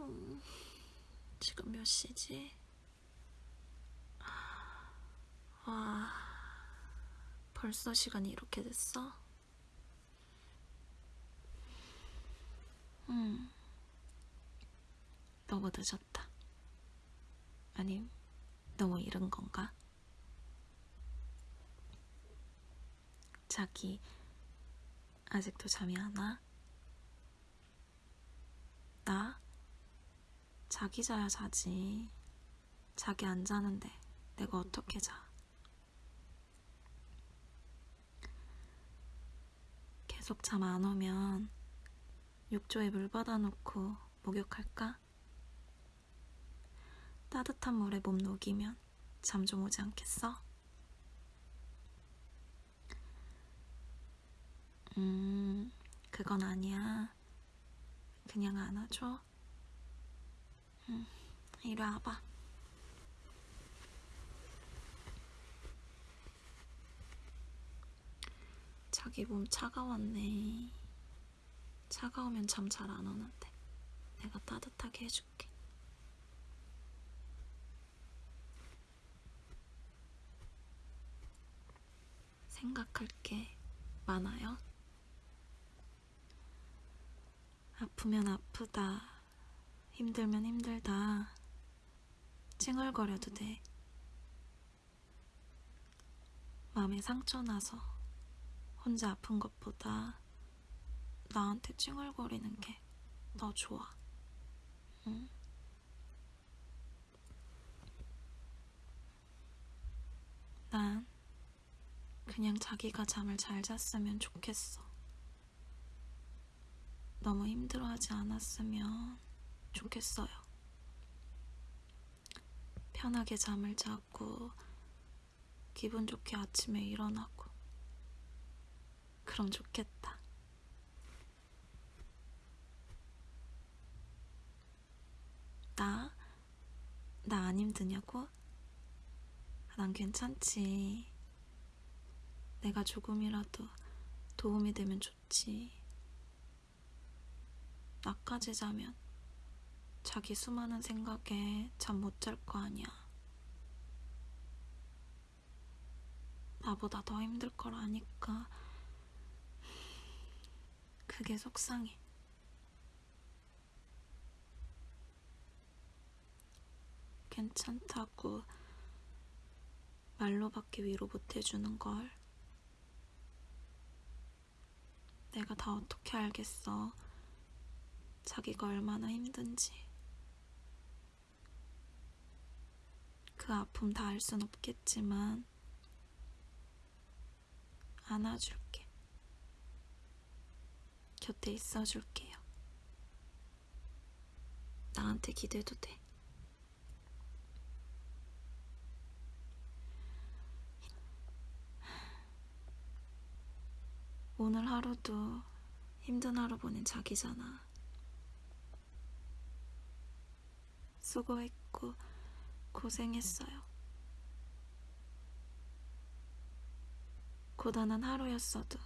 음, 지금 몇 시지? 와, 벌써 시간이 이렇게 됐어? 음, 너무 늦었다. 아니, 너무 이른 건가? 자기, 아직도 잠이 안 와? 나? 자기 자야 자지. 자기 안 자는데 내가 어떻게 자? 계속 잠 안 오면 욕조에 물 받아놓고 목욕할까? 따뜻한 물에 몸 녹이면 잠 좀 오지 않겠어? 음, 그건 아니야. 그냥 안아줘. 응, 이리 와봐. 자기 몸 차가웠네. 차가우면 잠 잘 안 오는데. 내가 따뜻하게 해줄게. 생각할 게 많아요? 아프면 아프다. 힘들면 힘들다. 찡얼거려도 돼. 마음에 상처 나서 혼자 아픈 것보다 나한테 찡얼거리는 게 더 좋아. 응? 난 그냥 자기가 잠을 잘 잤으면 좋겠어. 너무 힘들어하지 않았으면 좋겠어요. 편하게 잠을 자고 기분 좋게 아침에 일어나고 그럼 좋겠다. 나? 나 안 힘드냐고? 난 괜찮지. 내가 조금이라도 도움이 되면 좋지. 나까지 자면 자기 수많은 생각에 잠 못 잘 거 아니야. 나보다 더 힘들 걸 아니까 그게 속상해. 괜찮다고 말로밖에 위로 못 해주는 걸. 내가 다 어떻게 알겠어. 자기가 얼마나 힘든지. 그 아픔 다 알 순 없겠지만, 안아줄게. 곁에 있어줄게요. 나한테 기대도 돼. 오늘 하루도 힘든 하루 보낸 자기잖아. 수고했고 고생했어요. 고단한 하루였어도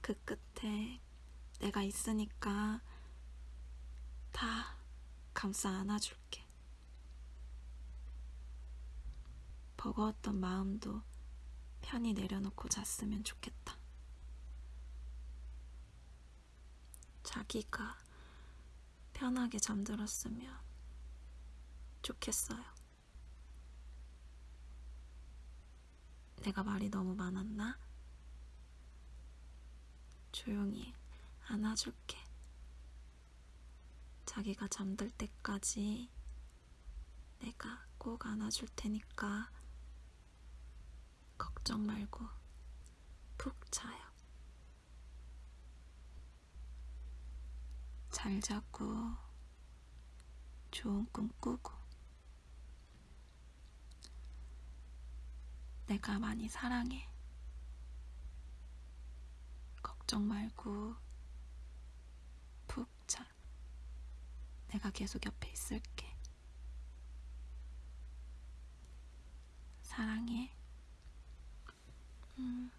그 끝에 내가 있으니까 다 감싸 안아줄게. 버거웠던 마음도 편히 내려놓고 잤으면 좋겠다. 자기가 편하게 잠들었으면 좋겠어요. 내가 말이 너무 많았나? 조용히 안아줄게. 자기가 잠들 때까지 내가 꼭 안아줄 테니까 걱정 말고 푹 자요. 잘 자고 좋은 꿈 꾸고 내가 많이 사랑해. 걱정 말고 푹 자. 내가 계속 옆에 있을게. 사랑해. 음.